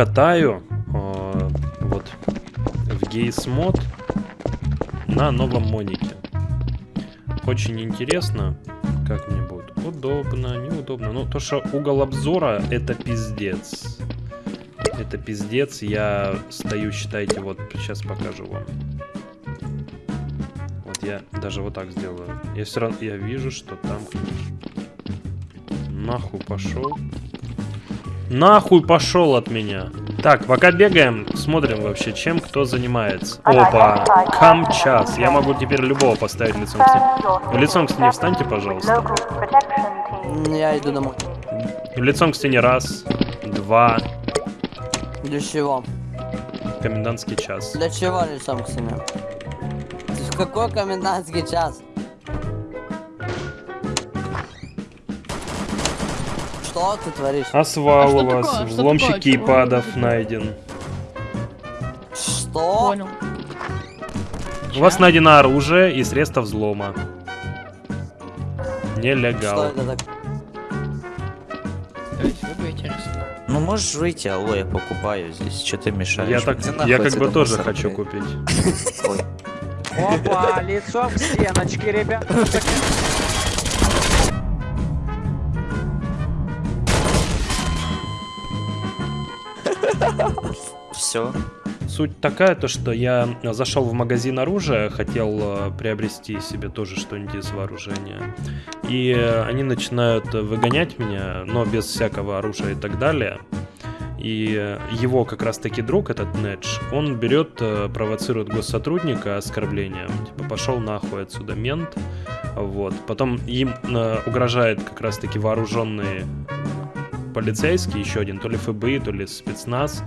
катаю э, вот в Гейс мод на новом монике. Очень интересно, как мне будет. Удобно, неудобно. Ну, то, что угол обзора, это пиздец. Это пиздец. Я стою, считайте, вот сейчас покажу вам. Вот я даже вот так сделаю. Я все равно, я вижу, что там... Нахуй пошел. Нахуй пошел от меня. Так, пока бегаем, смотрим вообще, чем кто занимается. Опа, камчас. Я могу теперь любого поставить лицом к стене. Лицом к стене встаньте, пожалуйста. Я иду домой. Лицом к стене раз, два. Для чего? Комендантский час. Для чего лицом к стене? Какой комендантский час? Что ты творишь? Асвал А что у вас, такое? Что взломщик такое? кейпадов найден. Что? Понял. У вас найдено оружие и средства взлома. Что Нелегал. это так? Интересно. Ну можешь выйти, алло, я покупаю здесь. Что ты мешаешь? Я так, я как бы тоже мусор, хочу блядь. купить. Опа, лицо в стеночки, ребят. Все. Суть такая, то что я зашел в магазин оружия, хотел э, приобрести себе тоже что-нибудь из вооружения. И они начинают выгонять меня, но без всякого оружия и так далее. И его как раз таки друг, этот Недж, он берет, э, провоцирует госсотрудника оскорблением. Типа, пошел нахуй отсюда, мент. Вот. Потом им э, угрожает как раз таки вооруженный полицейский, еще один, то ли ФБИ, то ли спецназ.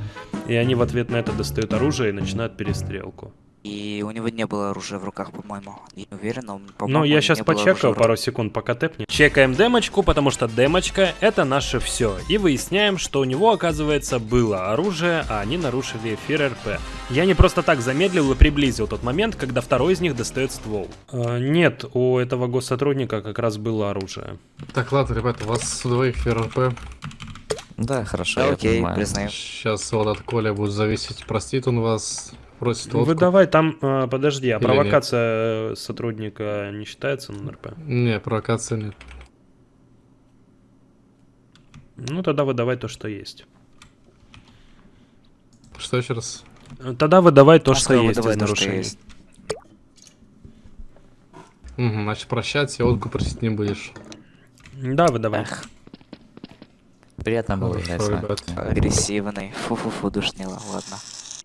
И они в ответ на это достают оружие и начинают перестрелку. И у него не было оружия в руках, по-моему. Не уверен, но, по-моему, Ну, я сейчас почекаю пару секунд, пока тэпни. Чекаем демочку, потому что демочка — это наше все. И выясняем, что у него, оказывается, было оружие, а они нарушили эфир РП. Я не просто так замедлил и приблизил тот момент, когда второй из них достает ствол. Э, нет, у этого госсотрудника как раз было оружие. Так, ладно, ребята, у вас двоих ФРП. руках. Да, хорошо, Да, я окей, понимаю. признаю. Сейчас вот от Коля будет зависеть, простит он вас, просит водку. Выдавай там, э, подожди, а Или провокация э, сотрудника не считается на РП? Не, провокации нет. Ну, тогда выдавай то, что есть. Что еще раз? Тогда выдавай то, А что сказал, есть выдавай из то, что нарушений. есть. Угу, значит, прощаться, водку просить не будешь. Да, выдавай. Эх, Приятно было Хорошо, играть агрессивный. Фу-фу-фу, душнило, ладно.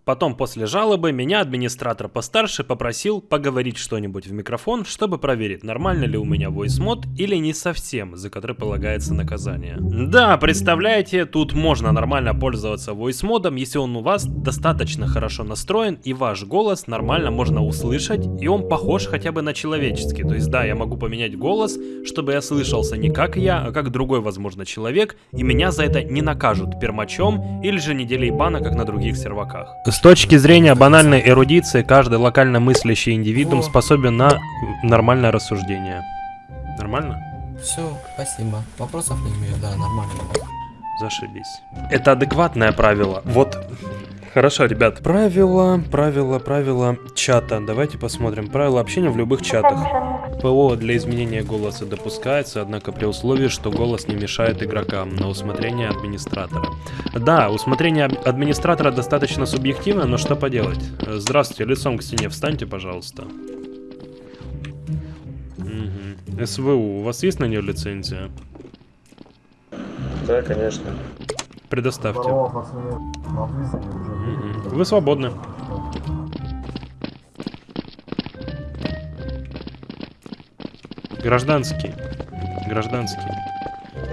Потом, после жалобы, меня администратор постарше попросил поговорить что-нибудь в микрофон, чтобы проверить, нормально ли у меня voice мод или не совсем, за который полагается наказание. Да, представляете, тут можно нормально пользоваться voice модом, если он у вас достаточно хорошо настроен и ваш голос нормально можно услышать, и он похож хотя бы на человеческий. То есть да, я могу поменять голос, чтобы я слышался не как я, а как другой, возможно, человек, и меня за это не накажут пермачом или же неделей бана, как на других серваках. С точки зрения банальной эрудиции, каждый локально мыслящий индивидуум способен на нормальное рассуждение. Нормально? Все, спасибо. Вопросов не имею, да, нормально. Зашибись. Это адекватное правило. Вот. Хорошо, ребят. Правила, правила, правила чата. Давайте посмотрим. Правила общения в любых чатах. ПО для изменения голоса допускается, однако при условии, что голос не мешает игрокам на усмотрение администратора. Да, усмотрение ад- администратора достаточно субъективно, но что поделать. Здравствуйте, лицом к стене встаньте, пожалуйста. Мгм. СВУ, у вас есть на нее лицензия? Да, конечно. Предоставьте. Вы свободны. Гражданский. Гражданский.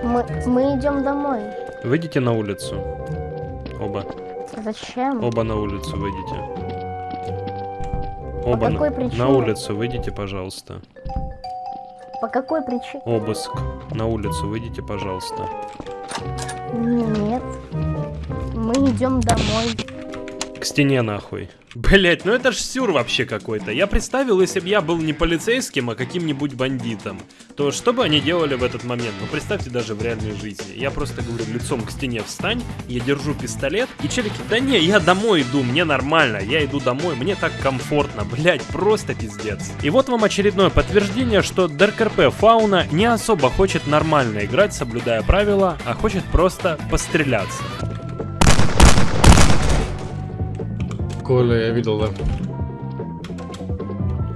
Мы, мы идем домой. Выйдите на улицу. Оба. Зачем? Оба на улицу выйдите. Оба какой на, причине? на улицу выйдите, пожалуйста. По какой причине? Обыск. На улицу выйдите, пожалуйста. Нет. Мы идем домой. Стене нахуй. Блять, ну это ж сюр вообще какой-то. Я представил, если бы я был не полицейским, а каким-нибудь бандитом, то что бы они делали в этот момент? Ну представьте даже в реальной жизни. Я просто говорю, лицом к стене встань, я держу пистолет, и челики, да не, я домой иду, мне нормально, я иду домой, мне так комфортно, блять, просто пиздец. И вот вам очередное подтверждение, что ДРКРП Фауна не особо хочет нормально играть, соблюдая правила, а хочет просто постреляться. Коля, я видел, да.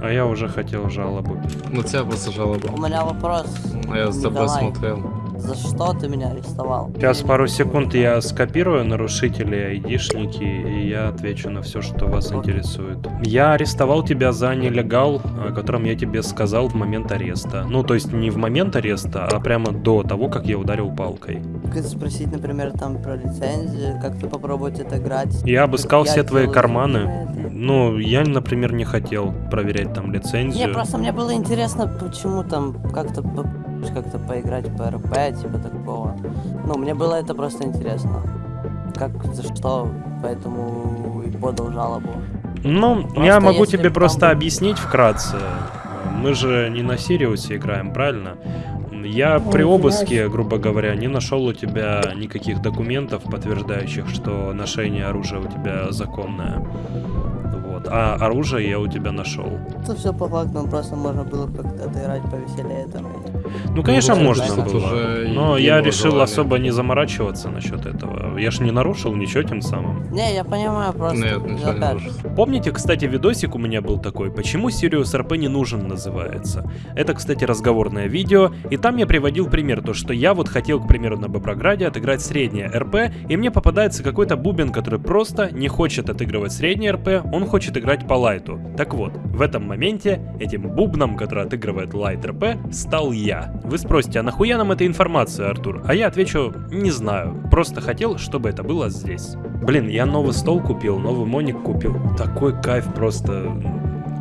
А я уже хотел жалобу. На тебя просто У жалоба. меня вопрос. А я за тобой Николай, смотрел. За что ты меня арестовал? Сейчас пару секунд я скопирую нарушители, айдишники, и я отвечу на все, что вас интересует. Я арестовал тебя за нелегал, о котором я тебе сказал в момент ареста. Ну, то есть не в момент ареста, а прямо до того, как я ударил палкой. Спросить, например, там про лицензию, как-то попробовать это играть? Я обыскал Как все я твои карманы. Ну, я, например, не хотел проверять там Не, лицензию. просто мне было интересно, почему там как-то как-то поиграть по РП, типа такого. Ну, мне было это просто интересно. Как, за что, поэтому и подал жалобу. Ну, Просто я могу тебе б просто там- объяснить вкратце. Мы же не на Сириусе играем, правильно? Я при обыске, грубо говоря, не нашел у тебя никаких документов, подтверждающих, что ношение оружия у тебя законное. Вот. А оружие я у тебя нашел. Это все по факту, просто можно было как-то отыграть повеселее там. Ну, конечно, Ну, можно было. уже Но я решил желание. особо не заморачиваться насчет этого. Я ж не нарушил ничего тем самым. Не, я понимаю, просто. Нет, ничего не. Помните, кстати, видосик у меня был такой, почему Сириус РП не нужен называется? Это, кстати, разговорное видео, и там я приводил пример, то что я вот хотел, к примеру, на Боброграде отыграть среднее РП, и мне попадается какой-то бубен, который просто не хочет отыгрывать среднее РП, он хочет играть по лайту. Так вот, в этом моменте этим бубном, который отыгрывает лайт РП, стал я. Вы спросите, а нахуя нам эта информация, Артур? А я отвечу, не знаю, просто хотел, чтобы это было здесь. Блин, я новый стол купил, новый моник купил. Такой кайф просто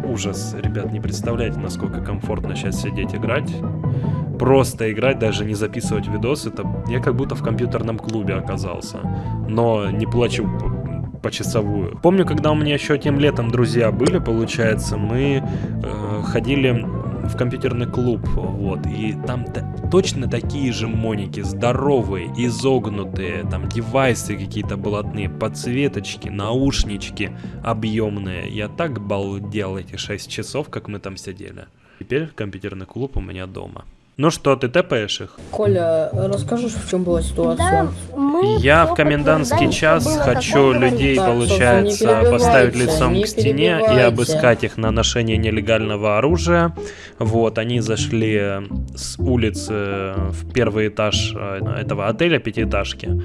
ужас. Ребят, не представляете, насколько комфортно сейчас сидеть играть. Просто играть, даже не записывать видос, это я как будто в компьютерном клубе оказался. Но не плачу почасовую. Помню, когда у меня еще тем летом друзья были, получается, мы э, ходили в компьютерный клуб, вот, и там та- точно такие же моники, здоровые, изогнутые, там девайсы какие-то блатные, подсветочки, наушнички объемные. Я так балдел эти 6 часов, как мы там сидели. Теперь компьютерный клуб у меня дома. Ну что, ты тэпаешь их? Коля, расскажешь, в чем была Да, ситуация? мы Я в комендантский час хочу людей. Так, получается, поставить лицом к стене и обыскать их на ношение нелегального оружия. Вот, они зашли с улицы в первый этаж э, этого отеля, пятиэтажки.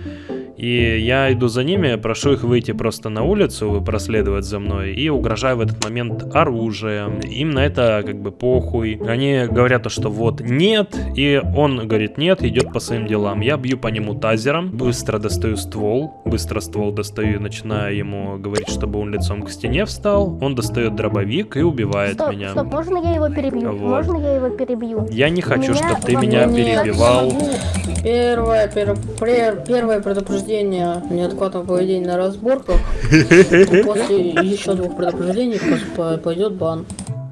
И я иду за ними, прошу их выйти просто на улицу, проследовать за мной, и угрожаю в этот момент оружием. Им на это как бы похуй. Они говорят, то, что вот нет, и он говорит нет, идет по своим делам. Я бью по нему тазером, быстро достаю ствол, быстро ствол достаю и начинаю ему говорить, чтобы он лицом к стене встал. Он достает дробовик и убивает Стоп, меня. стоп, можно я его перебью? Вот. Можно я его перебью? Я не хочу, меня чтобы ты меня перебивал. Первое, пер- первое предупреждение неадекватного поведения на разборках. После еще двух предупреждений пойдет бан.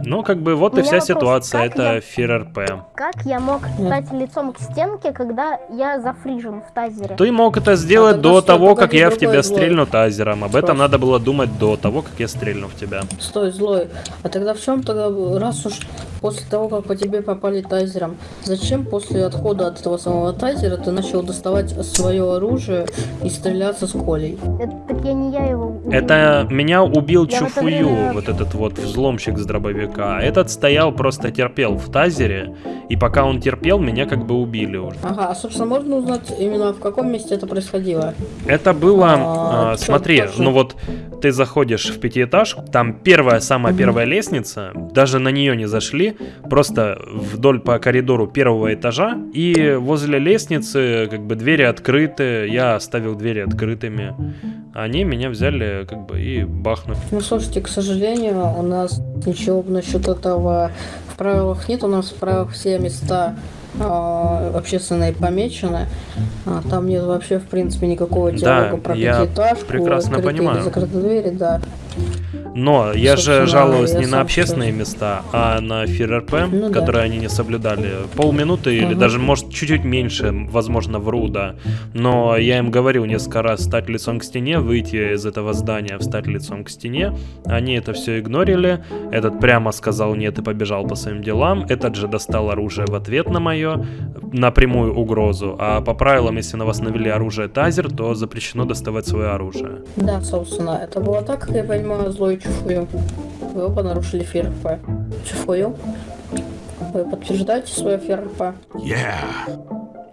Ну, как бы вот и вся вопрос, ситуация, это я- фир РП. Как я мог стать лицом к стенке, когда я зафрижен в тазере? Ты мог это сделать А до что, того, как я в тебя злой. стрельну тазером. Об этом надо было думать до того, как я стрельну в тебя. Стой, злой. А тогда в чем тогда, раз уж после того, как по тебе попали тайзером, зачем после отхода от этого самого тайзера ты начал доставать свое оружие и стреляться с Колей? Это, так я не я его убил. Это меня убил Я в это Чуфую, время- вот этот вот взломщик с дробовика. Этот стоял, просто терпел в тазере, и пока он терпел, меня как бы убили уже. Ага, а собственно можно узнать именно в каком месте это происходило? Это было, А, а, смотри, ну вот ты заходишь в пятиэтажку, там первая, самая первая лестница, даже на нее не зашли, просто вдоль по коридору первого этажа, и возле лестницы как бы двери открыты, я оставил двери открытыми, они меня взяли как бы и бахнули. Ну, слушайте, к сожалению, у нас ничего насчет этого в правилах нет. У нас в правилах все места а, общественные помечены. А, там нет вообще, в принципе, никакого Да, диалога про я пятиэтажку, прекрасно понимаю. закрытые двери, да. Но я же я не на общественные тоже. места, а на ФРРП, Ну да. которые они не соблюдали. Полминуты или Ага. даже, может, чуть-чуть меньше, возможно, вру, да. Но я им говорил несколько раз встать лицом к стене, выйти из этого здания, встать лицом к стене. Они это все игнорили. Этот прямо сказал нет и побежал по своим делам. Этот же достал оружие в ответ на мое, напрямую угрозу. А по правилам, если на вас навели оружие тазер, то запрещено доставать свое оружие. Да, собственно, это было так, как я понимаю, злой чуфую. Вы оба нарушили ФРП. Чуфую. Вы подтверждаете свое ФРП?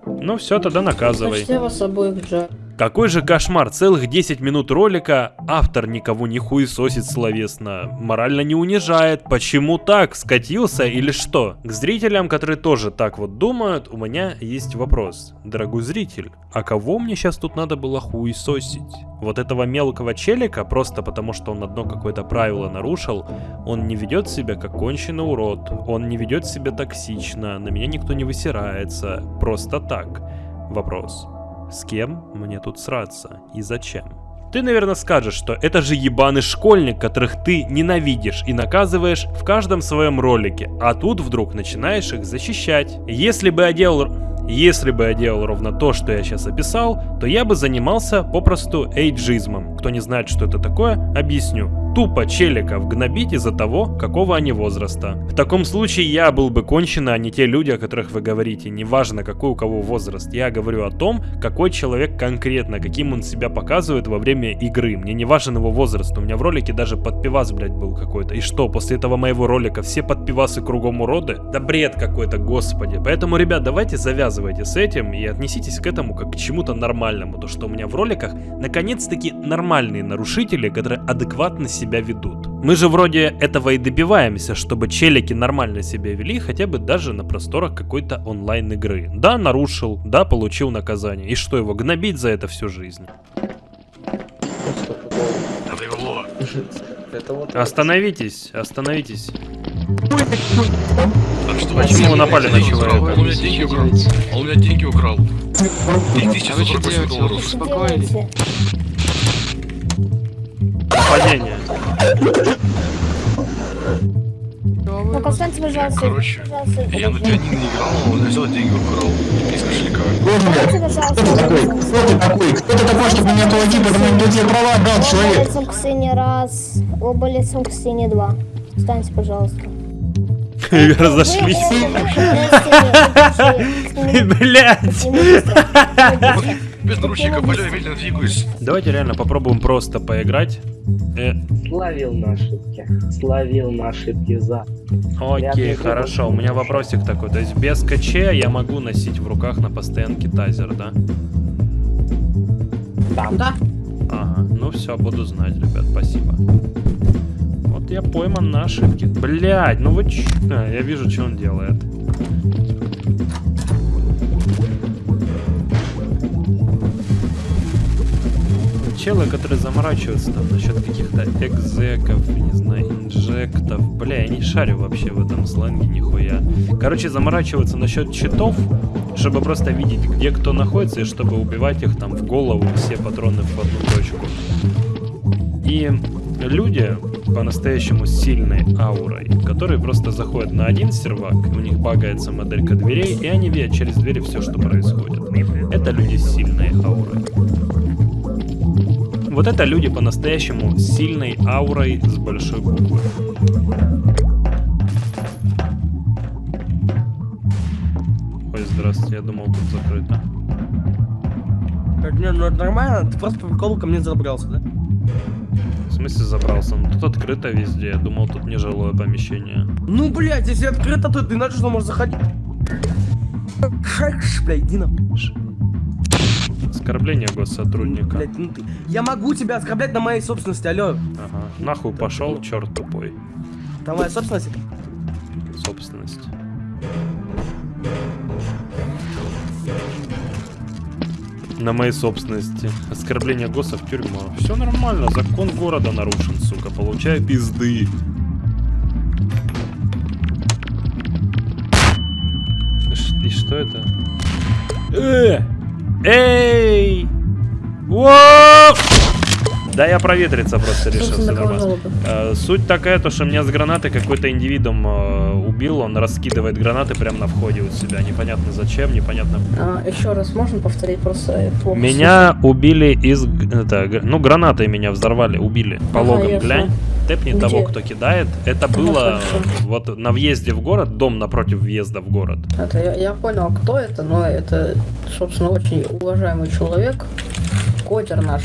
Ну все, тогда наказывай. Я вас обоих джа. Какой же кошмар, целых 10 минут ролика, автор никого не хуесосит словесно, морально не унижает, почему так, скатился или что? К зрителям, которые тоже так вот думают, у меня есть вопрос. Дорогой зритель, а кого мне сейчас тут надо было хуесосить? Вот этого мелкого челика, просто потому что он одно какое-то правило нарушил, он не ведет себя как конченый урод, он не ведет себя токсично, на меня никто не высирается, просто так. Вопрос. С кем мне тут сраться и зачем? Ты, наверное, скажешь, что это же ебаный школьник, которых ты ненавидишь и наказываешь в каждом своем ролике, а тут вдруг начинаешь их защищать. Если бы я делал... Если бы я делал ровно то, что я сейчас описал, то я бы занимался попросту эйджизмом. Кто не знает, что это такое, объясню. Тупо челиков гнобить из-за того, какого они возраста. В таком случае я был бы конченый, а не те люди, о которых вы говорите. Неважно, какой у кого возраст. Я говорю о том, какой человек конкретно, каким он себя показывает во время игры. Мне не важен его возраст. У меня в ролике даже подпивас, блядь, был какой-то. И что, после этого моего ролика все подпивасы кругом уроды? Да бред какой-то, господи. Поэтому, ребят, давайте завязывайте с этим и отнеситесь к этому как к чему-то нормальному. То, что у меня в роликах наконец-таки нормальные нарушители, которые адекватно себя ведут. Мы же вроде этого и добиваемся, чтобы челики нормально себя вели, хотя бы даже на просторах какой-то онлайн игры. Да, нарушил, да, получил наказание. И что его, гнобить за это всю жизнь? Остановитесь, остановитесь. Почему вы напали на человека? Он у меня деньги украл. Он у меня деньги украл. Их 1048 долларов. Делайте. Нападение. Ну, поставьте, пожалуйста, Короче, пожалуйста, Я на пианино не играл, он взял деньги украл. Из кошелька. Поставьте, пожалуйста, такой? Кто ты такой, чтобы меня платить, потому что тебе права Оба человек? лицом к стене раз, оба лицом к стене два. Встаньте, пожалуйста. Разошлись. Блять. Без наручника, бля, медленно двигаюсь. Давайте реально попробуем просто поиграть. Э, Словил на ошибки. Словил на ошибки за. окей, хорошо. У меня вопросик такой. То есть без КЧ я могу носить в руках на постоянке тазер, да? Да. Ага, ну все, буду знать, ребят, спасибо. Вот я пойман на ошибке. Блять, ну вы ч... А, я вижу, что он делает. Челы, которые заморачиваются там насчет каких-то экзеков, не знаю, инжектов. Бля, я не шарю вообще в этом сленге нихуя. Короче, заморачиваются насчет читов, чтобы просто видеть, где кто находится, и чтобы убивать их там в голову, все патроны в одну точку. И люди по-настоящему сильной аурой, которые просто заходят на один сервак, у них багается моделька дверей, и они видят через двери все, что происходит. Это люди с сильной аурой. Вот это люди по-настоящему с сильной аурой с большой буквы. Ой, здравствуйте, я думал тут закрыто. Не, ну это нормально, ты просто по приколу ко мне забрался, да? В смысле забрался? Ну тут открыто везде. Я думал, тут нежилое помещение. Ну, блядь, если открыто, то ты иначе что можешь заходить. Блядь, иди на... Оскорбление госсотрудника. Блядь, ну ты... Я могу тебя оскорблять на моей собственности, алло. Ага. Нахуй пошел, черт тупой. Там моя собственность? Собственность. На моей собственности. Оскорбление ГОСа в тюрьму. Все нормально, закон города нарушен, сука. Получаю пизды. И что это? Э! Эй! Воу! Да я проветриться просто решил. Э, Суть такая, то, что меня с гранатой какой-то индивидуум э, убил, он раскидывает гранаты прямо на входе у себя. Непонятно зачем, непонятно. А, еще раз можно повторить просто э, плохо Меня убили из... Это, ну, гранатой меня взорвали, убили. По Ага, логам глянь. Тэпни Где? того, кто кидает. Это было хорошо. вот на въезде в город, дом напротив въезда в город. Это, я, я понял, кто это, но это, собственно, очень уважаемый человек. Котер наш.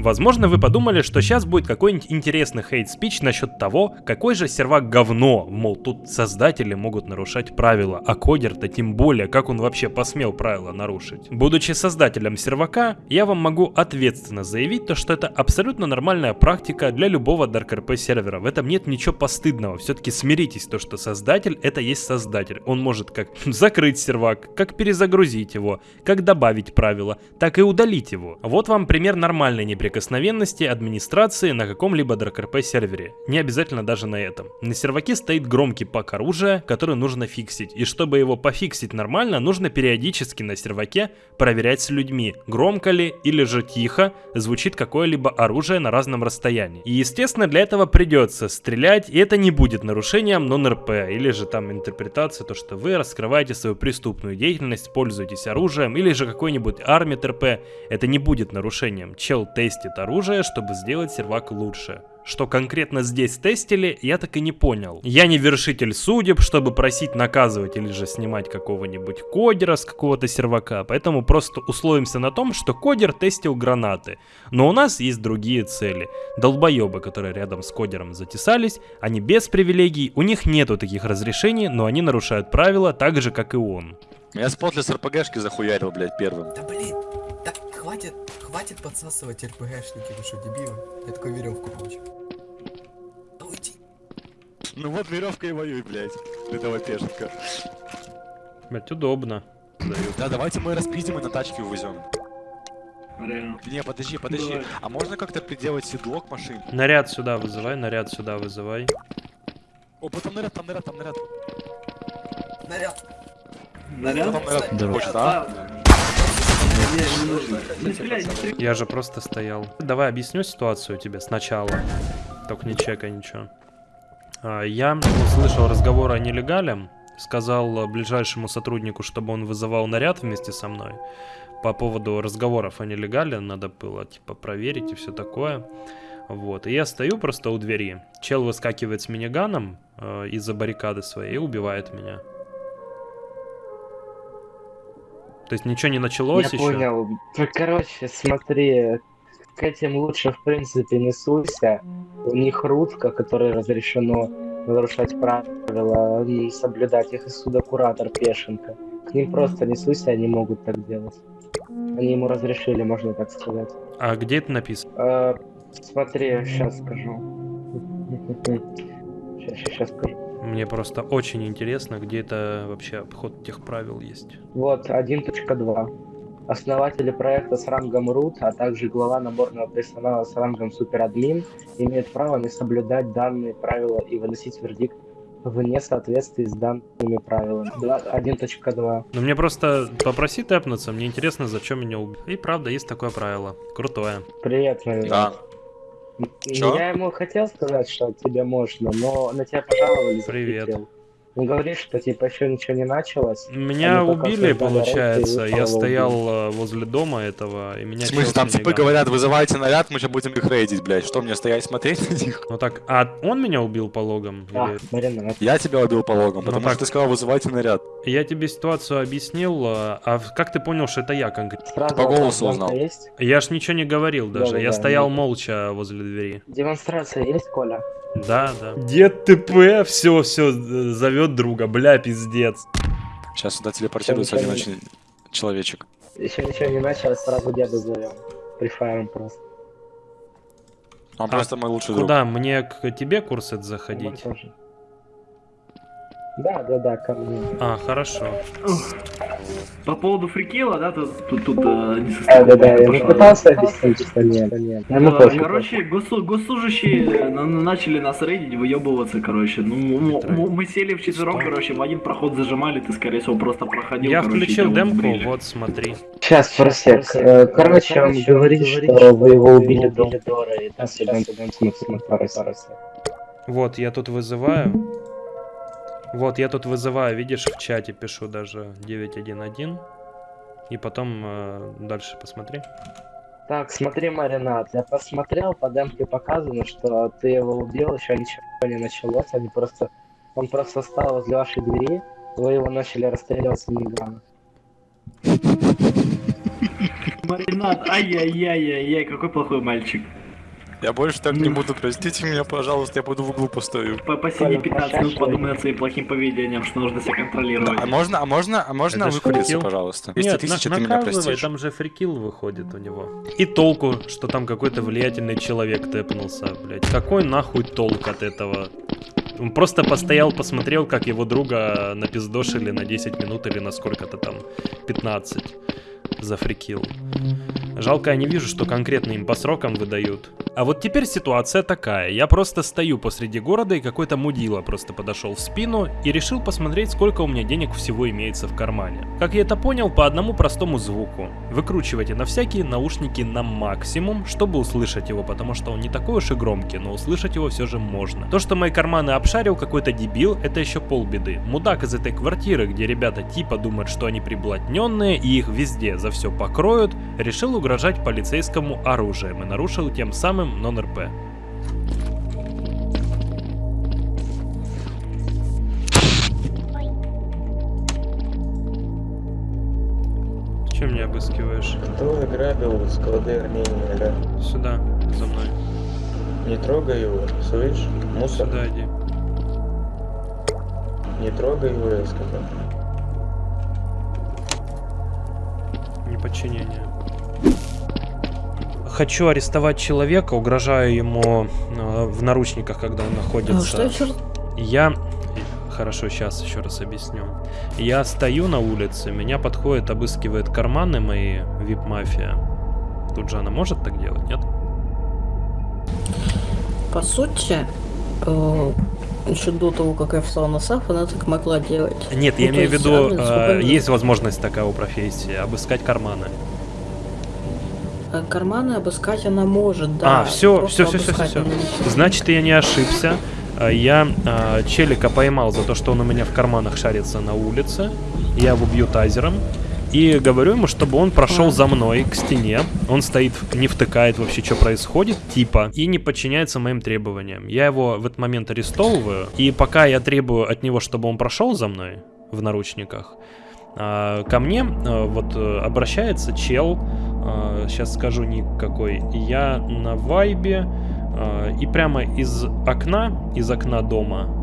Возможно, вы подумали, что сейчас будет какой-нибудь интересный хейт-спич насчет того, какой же сервак говно, мол, тут создатели могут нарушать правила, а кодер-то тем более, как он вообще посмел правила нарушить. Будучи создателем сервака, я вам могу ответственно заявить то, что это абсолютно нормальная практика для любого Dark RP сервера. В этом нет ничего постыдного. Все-таки смиритесь, то, что создатель это есть создатель. Он может как закрыть сервак, как перезагрузить его, как добавить правила, так и удалить его. Вот вам пример нормальной неприкосновенности администрации на каком-либо DarkRP сервере. Не обязательно даже на этом. На серваке стоит громкий пак оружия, который нужно фиксить. И чтобы его пофиксить нормально, нужно периодически на серваке проверять с людьми, громко ли или же тихо звучит какое-либо оружие на разном расстоянии. И естественно для этого придется стрелять, и это не будет нарушением нон-РП, или же там интерпретация, то что вы раскрываете свою преступную деятельность, пользуетесь оружием, или же какой-нибудь армит РП, это не будет нарушением. Чел тестит оружие, чтобы сделать сервак лучше. Что конкретно здесь тестили, я так и не понял. Я не вершитель судеб, чтобы просить наказывать или же снимать какого-нибудь кодера с какого-то сервака, поэтому просто условимся на том, что кодер тестил гранаты. Но у нас есть другие цели. Долбоебы, которые рядом с кодером затесались, они без привилегий, у них нету таких разрешений, но они нарушают правила так же, как и он. Я спотлес с РПГшки захуярил, блядь, первым. Да блин, хватит, хватит подсасывать РПГшники, вы что, дебилы? Я такой веревку получил. Да уйди. Ну вот веревка и воюй, блядь. Этого пешенка. Блять, удобно. Да, давайте мы распиздим и на тачке увезем. Не, подожди, подожди. А можно как-то приделать седло к машине? Наряд сюда вызывай, наряд сюда вызывай. О, там наряд, там наряд, там наряд. Наряд. Наряд? Там наряд. Я же просто стоял. Давай объясню ситуацию тебе сначала. Только не чекай ничего. А, Я услышал разговор о нелегале. Сказал ближайшему сотруднику, чтобы он вызывал наряд вместе со мной. По поводу разговоров о нелегале надо было типа проверить и все такое. Вот. И я стою просто у двери. Чел выскакивает с миниганом э, из-за баррикады своей и убивает меня. То есть ничего не началось Я еще. понял. Короче, смотри, к этим лучше, в принципе, не суйся. У них рутка, которой разрешено нарушать правила, м, соблюдать их и судокуратор Пешенко. К ним просто не суйся, они могут так делать. Они ему разрешили, можно так сказать. А где это написано? А, смотри, сейчас скажу. Сейчас, сейчас скажу. Мне просто очень интересно, где это вообще обход тех правил есть. Вот, 1.2. Основатели проекта с рангом root, а также глава наборного персонала с рангом суперадмин имеют право не соблюдать данные правила и выносить вердикт вне соответствии с данными правилами. Два- 1.2. Но мне просто попроси тэпнуться, мне интересно, зачем меня убили. И правда, есть такое правило. Крутое. Привет, мой Да. Чё? Я ему хотел сказать, что тебе можно, но на тебя пожаловались. Привет. захотел. Он говорит, что типа еще ничего не началось. Меня Они убили, получается. и Я стоял убили. э, возле дома этого, и меня В смысле, там миниганом. говорят, вызывайте наряд, мы сейчас будем их рейдить, блядь. Что, мне стоять смотреть на них? Ну так, а он меня убил по логам? А, Или-. Я тебя убил по логам, Ну потому так. что ты сказал, вызывайте наряд. Я тебе ситуацию объяснил, э, а как ты понял, что это я конкретно? Сразу По голосу узнал. Есть? Я ж ничего не говорил даже, Да-да-да, я стоял ну. молча возле двери. Демонстрация есть, Коля? Да, да. Дед ТП, все, все, зовет друга, бля, пиздец. Сейчас сюда телепортируется один очень человечек. Еще ничего не началось, сразу деда зовем. Прифаем просто. Он А просто мой лучший друг. Куда? Мне к тебе курсет заходить? Да, да, да, ко мне. А, хорошо. По поводу фрикила, да, тут, тут, тут э, Да, несостыковка да, да, я пошла. пытался объяснить, что нет, нет. Ему Э, пофиг. Короче, госу- госслужащие на- начали нас рейдить, выебываться, короче. Ну, мы сели в четвером, короче, в один проход зажимали, ты, скорее всего, просто проходил, Я включил демку, вот смотри. Сейчас, просек. Э, Короче, он говорит, что вы его убили до Дора, и там смысл парасе. Вот, я тут вызываю. Вот, я тут вызываю, видишь, в чате пишу даже 911. И потом э, дальше посмотри. Так, смотри, Маринад, я посмотрел, по демке показано, что ты его убил, еще ничего не началось, они просто... Он просто встал возле вашей двери, вы его начали расстреливать с минигана. Маринад, ай-яй-яй-яй-яй, какой плохой мальчик. Я больше так не буду, простите меня, пожалуйста, я пойду в углу постою. По- Посиди 15 минут, подумай над своим плохим поведением, что нужно себя контролировать. А можно, а можно, а можно выкуриться, пожалуйста? 200 Нет, тысяч, на- ты меня простишь. там же фрикил выходит у него. И толку, что там какой-то влиятельный человек тэпнулся, блядь. Какой нахуй толк от этого? Он просто постоял, посмотрел, как его друга напиздошили на 10 минут или на сколько-то там, 15 за фрикил. Жалко, я не вижу, что конкретно им по срокам выдают. А вот теперь ситуация такая. Я просто стою посреди города, и какой-то мудила просто подошел в спину и решил посмотреть, сколько у меня денег всего имеется в кармане. Как я это понял, по одному простому звуку. Выкручивайте на всякие наушники на максимум, чтобы услышать его, потому что он не такой уж и громкий, но услышать его все же можно. То, что мои карманы обшарил какой-то дебил, это еще полбеды. Мудак из этой квартиры, где ребята типа думают, что они приблотненные и их везде за все покроют, решил угрожать полицейскому оружием и нарушил тем самым нон-РП. Чем меня обыскиваешь? Кто грабил склады Армении, да? Сюда, за мной. Не трогай его, слышь? Мусор. Сюда иди. Не трогай его, я сказал. Неподчинение. Хочу арестовать человека, угрожаю ему э, в наручниках, когда он находится. А что еще? Я... Хорошо, сейчас еще раз объясню. Я стою на улице, меня подходит, обыскивает карманы мои, вип-мафия. Тут же она может так делать, нет? По сути, э, еще до того, как я встал на САФ, она так могла делать. Нет, Ну, я имею в виду, э, есть возможность такая у профессии, обыскать карманы. А Карманы обыскать она может, да. а, все, все, все, все, все, может. Значит, я не ошибся. А, Я а, челика поймал за то, что он у меня в карманах шарится на улице. Я его бью тазером. И говорю ему, чтобы он прошел за мной к стене. Он стоит, не втыкает вообще, что происходит, типа, и не подчиняется моим требованиям. Я его в этот момент арестовываю. И пока я требую от него, чтобы он прошел за мной в наручниках, а, ко мне а, вот э, обращается чел, сейчас скажу никакой, я на вайбе, а, и прямо из окна, из окна дома,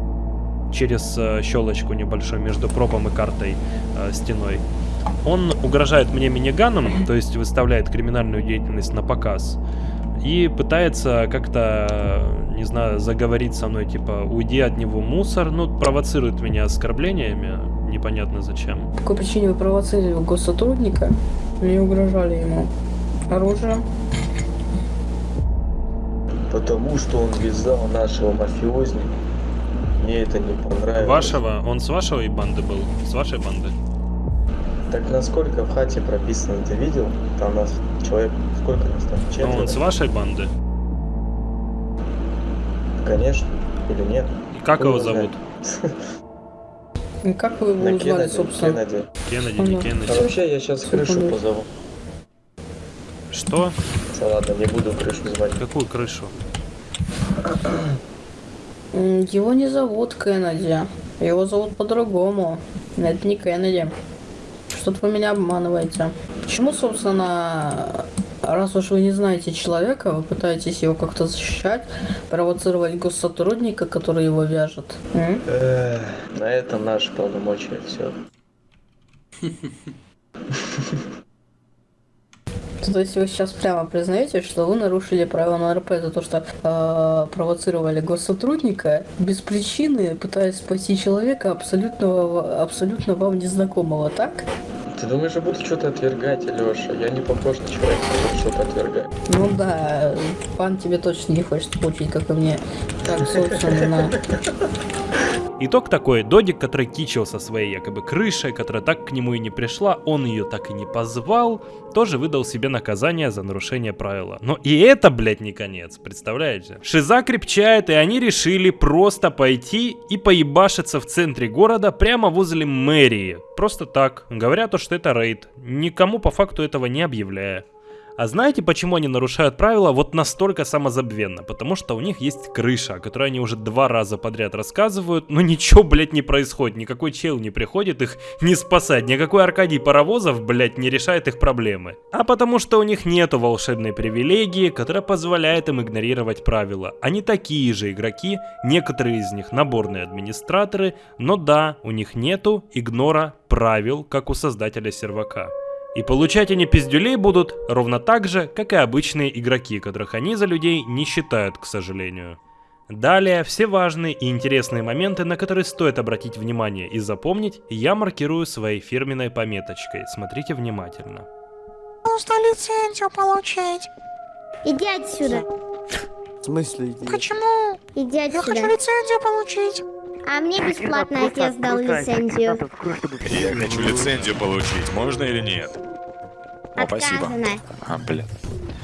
через э, щелочку небольшую между пропом и картой э, стеной, он угрожает мне миниганом, то есть выставляет криминальную деятельность на показ. И пытается как-то, не знаю, заговорить со мной, типа, уйди от него мусор, ну, провоцирует меня оскорблениями, непонятно зачем. По какой причине вы провоцировали госсотрудника или угрожали ему оружием? Потому что он вязал нашего мафиозника. Мне это не понравилось. Вашего? Он с вашей банды был? С вашей банды? Так насколько в хате прописано, ты видел? Там нас человек, сколько нас там? А Четверо? он с вашей банды? Конечно. Или нет? Как Хуй его зовут? И как вы его На узнали, Кеннеди, собственно? Кеннеди. Кеннеди, не. Кеннеди. А вообще я сейчас крышу позову. Что? Да ладно, не буду крышу звать. Какую крышу? Его не зовут Кеннеди. Его зовут по-другому. Это не Кеннеди. Что-то вы меня обманываете. Почему, собственно, раз уж вы не знаете человека, вы пытаетесь его как-то защищать, провоцировать госсотрудника, который его вяжет? М? На этом наши полномочия, все. То есть вы сейчас прямо признаете, что вы нарушили правила на РП за то, что э, провоцировали госсотрудника без причины, пытаясь спасти человека абсолютно, абсолютно вам незнакомого, так? Ты думаешь, я буду что-то отвергать, Леша? Я не похож на человека, который что-то отвергает. Ну да, пан тебе точно не хочет получить, как и мне. Так, собственно, Итог такой, Додик, который кичился своей якобы крышей, которая так к нему и не пришла, он ее так и не позвал, тоже выдал себе наказание за нарушение правила. Но и это, блядь, не конец, представляете? Шиза крепчает, и они решили просто пойти и поебашиться в центре города, прямо возле мэрии. Просто так, говоря то, что это рейд, никому по факту этого не объявляя. А знаете, почему они нарушают правила вот настолько самозабвенно? Потому что у них есть крыша, о которой они уже два раза подряд рассказывают, но ничего, блядь, не происходит. Никакой чел не приходит их не спасать. Никакой Аркадий Паровозов, блядь, не решает их проблемы. А потому что у них нету волшебной привилегии, которая позволяет им игнорировать правила. Они такие же игроки, некоторые из них наборные администраторы, но да, у них нету игнора правил, как у создателя сервака. И получать они пиздюлей будут ровно так же, как и обычные игроки, которых они за людей не считают, к сожалению. Далее, все важные и интересные моменты, на которые стоит обратить внимание и запомнить, я маркирую своей фирменной пометочкой. Смотрите внимательно. Просто лицензию получить. Иди отсюда. В смысле иди? Почему? Иди Я отсюда. хочу лицензию получить. А мне бесплатно отец дал лицензию. Я хочу лицензию получить, можно или нет? О, спасибо. Отказано. А, блин.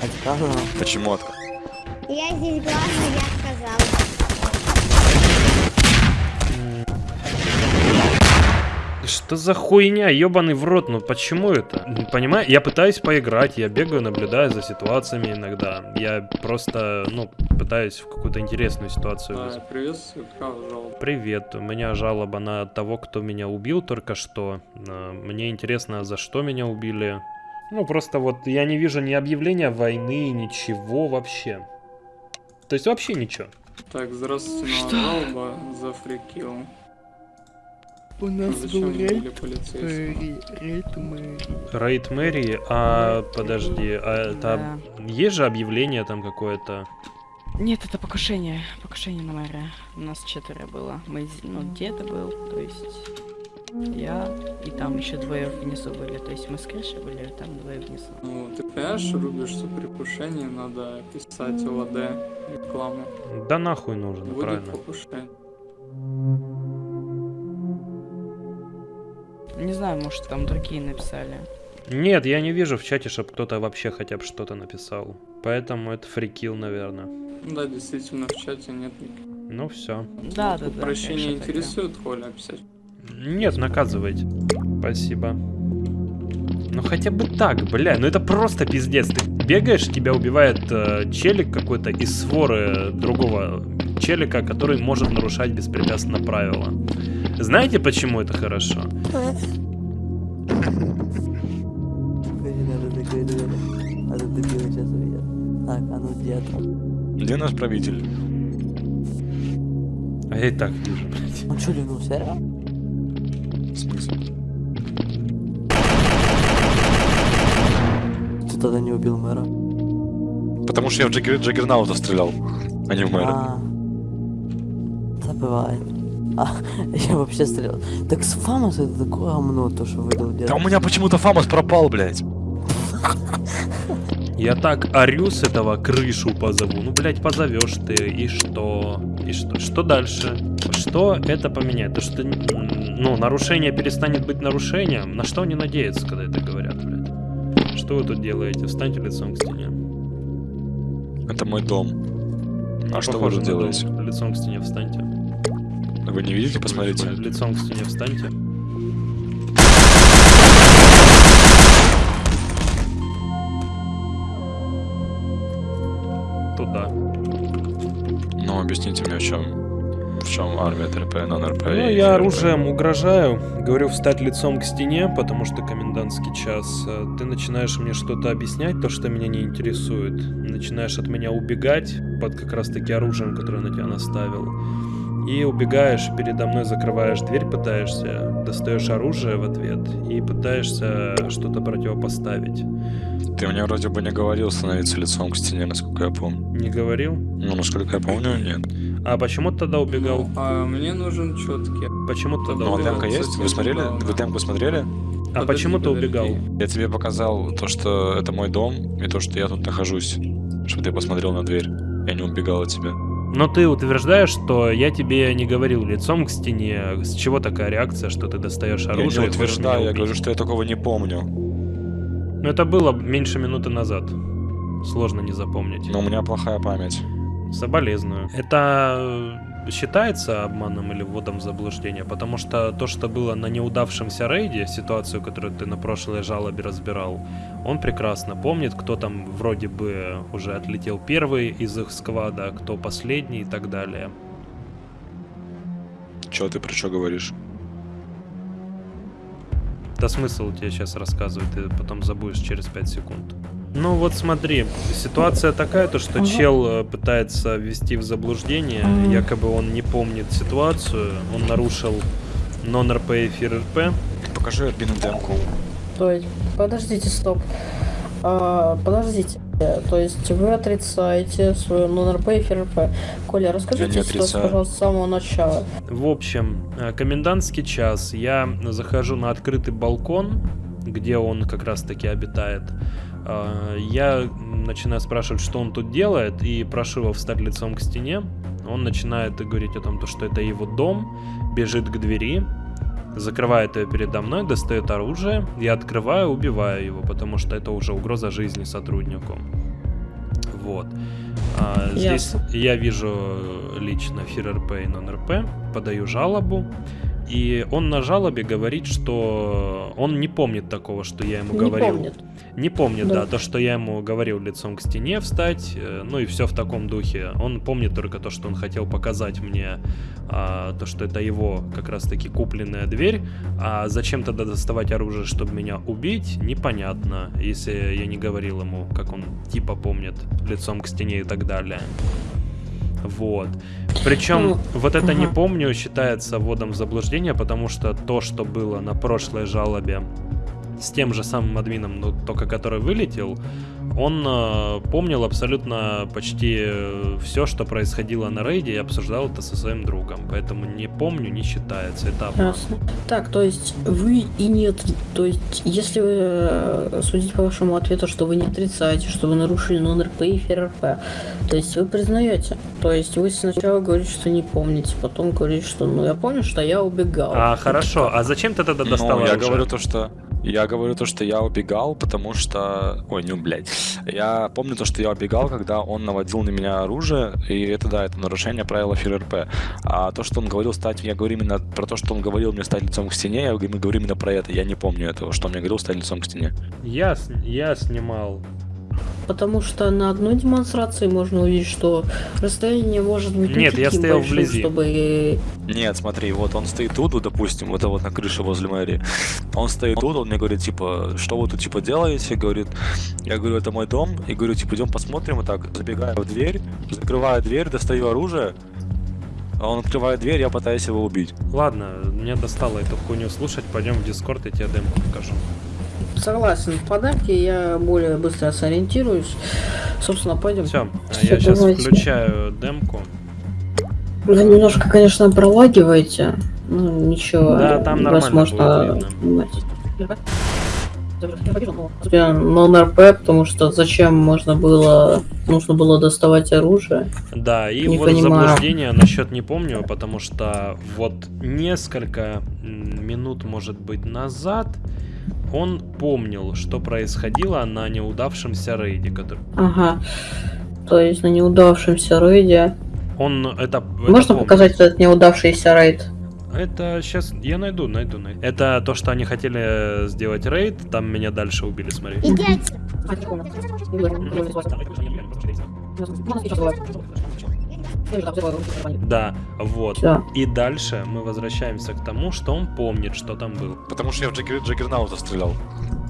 Отказано. Почему отка? Я здесь главный, я сказала. Что за хуйня, ебаный в рот, ну почему это? Понимаю, я пытаюсь поиграть, я бегаю, наблюдаю за ситуациями иногда. Я просто, ну, пытаюсь в какую-то интересную ситуацию. Да, приветствую, какая жалоба? Привет, у меня жалоба на того, кто меня убил только что. А, Мне интересно, за что меня убили. Ну, просто вот я не вижу ни объявления войны, ничего вообще. То есть вообще ничего. Так, здравствуйте, жалоба за фрикил. У нас Зачем был убили рейд, э, рейд мэрии. Рейд мэрии, а подожди, а это есть же объявление там какое-то? Нет, это покушение. Покушение на мэра. У нас четверо было. Мы, ну, дед был, то есть я, и там еще двое внизу были. То есть мы с крыши были, а там двое внизу. Ну, ты понимаешь, рубишь, что при покушении надо писать ОВД рекламу. Да нахуй нужно, Будет правильно. покушение. Не знаю, может там другие написали. Нет, я не вижу в чате, чтобы кто-то вообще хотя бы что-то написал. Поэтому это фрикил, наверное. Да, действительно, в чате нет. Ну все. Да, да, да. Прощение интересует, Коля, описать? Нет, наказывайте. Спасибо. Ну хотя бы так, бля, ну это просто пиздец. Ты бегаешь, тебя убивает э, челик какой-то из своры другого челика, который может нарушать беспрепятственно правила. Знаете, почему это хорошо? А где наш правитель? А я и так вижу, блядь. Он что, ливнулся, реально? В смысле? Ты тогда не убил мэра? Потому что я в Джаггер... Джаггернаута стрелял, а не в мэра. А, забывает. А, я вообще стрелял. Так с Фамос это такое говно, то, что выдал дед. Да у меня почему-то Фамос пропал, блядь. Я так орю с этого крышу позову. Ну, блядь, позовешь ты, и что? И что? Что дальше? Что это поменяет? То, что, ну, нарушение перестанет быть нарушением? На что они надеются, когда это говорят, блядь? Что вы тут делаете? Встаньте лицом к стене. Это мой дом. А что вы тут на дом. делаете? Лицом к стене встаньте. Вы не видите? Посмотрите. Лицом к стене встаньте. Туда. Ну, объясните мне, в чем... В чем армия ТРП, нон-РП Ну, я оружием угрожаю, говорю встать лицом к стене, потому что комендантский час. Э, Ты начинаешь мне что-то объяснять, то, что меня не интересует. Начинаешь от меня убегать под как раз-таки оружием, которое на тебя наставил. И убегаешь, передо мной закрываешь дверь, пытаешься. достаешь оружие в ответ и пытаешься что-то противопоставить. Ты мне вроде бы не говорил становиться лицом к стене, насколько я помню. Не говорил? Ну, насколько я помню, нет. А почему ты тогда убегал? А мне нужен четкий. Почему ты тогда Ну, а убегал? демка есть? Вы смотрели? Вы демку смотрели? А почему ты убегал? Я тебе показал то, что это мой дом, и то, что я тут нахожусь. Чтобы ты посмотрел на дверь. Я не убегал от тебя. Но ты утверждаешь, что я тебе не говорил лицом к стене. С чего такая реакция, что ты достаешь Я оружие? не и хочешь утверждаю, я говорю, что я такого не помню. Ну, это было меньше минуты назад. Сложно не запомнить. Но у меня плохая память. Соболезную. Это э, считается обманом или вводом в заблуждение? Потому что то, что было на неудавшемся рейде, ситуацию, которую ты на прошлой жалобе разбирал, он прекрасно помнит, кто там вроде бы уже отлетел первый из их сквада, кто последний и так далее. Чё ты про что говоришь? Да смысл тебе сейчас рассказывать, ты потом забудешь через 5 секунд. Ну вот смотри, ситуация такая, то что Ага. чел э, пытается ввести в заблуждение, Мгм. якобы он не помнит ситуацию, он нарушил нон-РП и фир-РП. Покажи админу демку. То есть, подождите, стоп. А, подождите. То есть вы отрицаете свою нон-РП и ФРП. Коля, расскажите ситуацию, пожалуйста, с самого начала. В общем, э, комендантский час, я захожу на открытый балкон, где он как раз таки обитает. А, Я начинаю спрашивать, что он тут делает, и прошу его встать лицом к стене. Он начинает говорить о том, то, что это его дом, бежит к двери, закрывает ее передо мной, достает оружие, я открываю, убиваю его, потому что это уже угроза жизни сотруднику. Вот. А, здесь Ясно. я вижу лично ФИР-РП и нон-РП, подаю жалобу, и он на жалобе говорит, что он не помнит такого, что я ему Не говорил. помнит. Не помнит, Да. да. то, что я ему говорил лицом к стене встать, э, ну и все в таком духе. Он помнит только то, что он хотел показать мне, а, то, что это его как раз-таки купленная дверь, а зачем тогда доставать оружие, чтобы меня убить, непонятно, если я не говорил ему, как он типа помнит, лицом к стене и так далее. Вот. Причем Ну, вот это не помню считается вводом в заблуждение, потому что то, что было на прошлой жалобе с тем же самым админом, но только который вылетел, он э, помнил абсолютно почти все, что происходило на рейде, и обсуждал это со своим другом. Поэтому не помню, не считается. Это обман. Ясно. Так, то есть вы и нет, то есть если вы э, судить по вашему ответу, что вы не отрицаете, что вы нарушили нон-РП и ФРП, то есть вы признаете, то есть вы сначала говорите, что не помните, потом говорите, что ну я помню, что я убегал. А хорошо, а зачем ты тогда достал Ну, я говорю то, что... Я говорю то, что я убегал, потому что... Ой, не, блядь. Я помню то, что я убегал, когда он наводил на меня оружие, и это, да, это нарушение правила ФРРП. А то, что он говорил стать... Я говорю именно про то, что он говорил мне стать лицом к стене, я говорю именно про это. Я не помню этого, что он мне говорил стать лицом к стене. Я, я снимал. Потому что на одной демонстрации можно увидеть, что расстояние может быть не Нет, я стоял большим, вблизи. чтобы Нет, смотри, вот он стоит тут, вот, допустим, вот, вот на крыше возле мэрии. Он стоит тут, он мне говорит, типа, что вы тут, типа, делаете? Говорит, я говорю, это мой дом. И говорю, типа, идем посмотрим, и так, забегаю в дверь, закрываю дверь, достаю оружие. А он открывает дверь, я пытаюсь его убить. Ладно, мне достало эту хуйню слушать, пойдем в Дискорд, я тебе демку покажу. Согласен, в подарке я более быстро сориентируюсь. Собственно, пойдем. Все, я сейчас давайте. включаю демку. Вы немножко, конечно, пролагиваете. Ну, ничего. Да, там нормально возможно, будет нон-РП, потому что зачем можно было, нужно было доставать оружие. Да, и Не вот понимаю. заблуждение насчет не помню, потому что вот несколько минут, может быть, назад он помнил, что происходило на неудавшемся рейде, который... Ага. То есть на неудавшемся рейде. Он это... это Можно помнит. показать этот неудавшийся рейд? Это сейчас я найду, найду, найду. Это то, что они хотели сделать рейд, там меня дальше убили, смотри. Да, вот. Всё. И дальше мы возвращаемся к тому, что он помнит, что там было. Потому что я в Джаггер... Джаггернаута стрелял,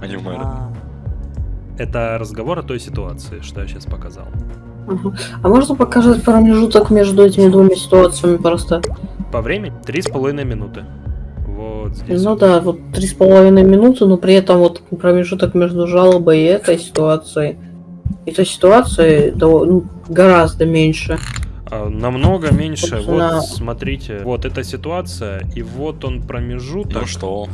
а не в мэра. Это разговор о той ситуации, что я сейчас показал. Ага. А можно показать промежуток между этими двумя ситуациями просто? По времени три с половиной минуты. Вот здесь. Ну да, вот три с половиной минуты, но при этом вот промежуток между жалобой и этой ситуацией, этой ситуацией дов- ну, гораздо меньше. А, Намного меньше. Собственно- Вот, смотрите, вот эта ситуация, и вот он промежуток. Ну что?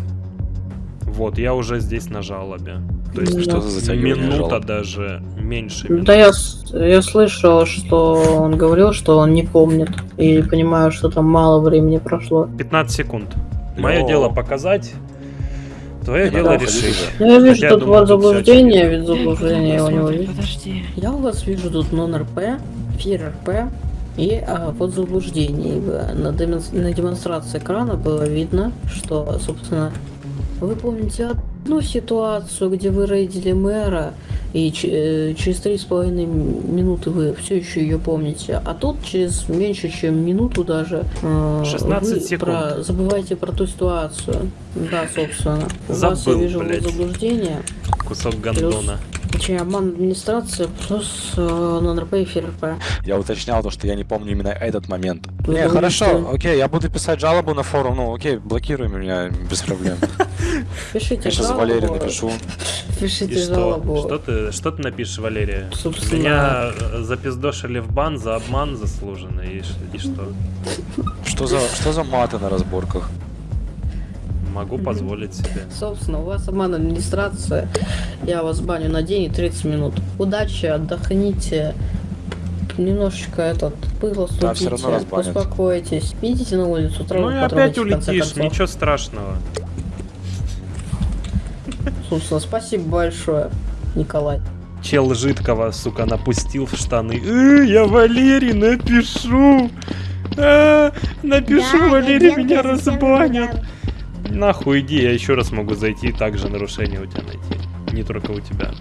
Вот, я уже здесь на жалобе. То есть Что за минута даже меньше. Да я, я слышал, что он говорил, что он не помнит. И понимаю, что там мало времени прошло. 15 секунд. Мое Но- дело показать. Твое дело надо решить. Ну, я вижу Хотя, тут вот заблуждение, ведь заблуждение у него есть. подожди. Я у вас вижу тут нон-РП, фир-РП и а, вот заблуждение. Э, На, демонс- на демонстрации экрана было видно, что, собственно, вы помните одну ситуацию, где вы рейдили мэра, и э, через три с половиной минуты вы все еще ее помните, а тут через меньше, чем минуту даже э, 16 вы секунд. про- забываете про ту ситуацию. Да, собственно. у вас я Забыл, вижу блядь. заблуждение. Кусок гандона. Точнее, обман администрации плюс э, нон-РП и фир-РП. Я уточнял то, что я не помню именно этот момент. Вы Не, думаете, хорошо, окей, я буду писать жалобу на форум, ну окей, блокируй меня без проблем. Пишите жалобу. Валерию напишу. Пишите И что? жалобу. Что ты, что ты напишешь, Валерия? Собственно- Меня э, запиздошили в бан за обман заслуженный. И, и что? Что за, что за маты на разборках? Могу позволить себе. Собственно, у вас обман администрации. Я вас баню на день и 30 минут. Удачи, отдохните. Немножечко этот пыло Да, всё равно разбанят. успокойтесь. Идите на улицу, траву Ну и опять улетишь, ничего страшного. Собственно, ну спасибо большое, Николай. Чел жидкого, сука, напустил в штаны. Э, я Валерий напишу. Э, напишу, да, Валерий меня разбанят. Нахуй иди, я еще раз могу зайти и также нарушение у тебя найти. Не только у тебя.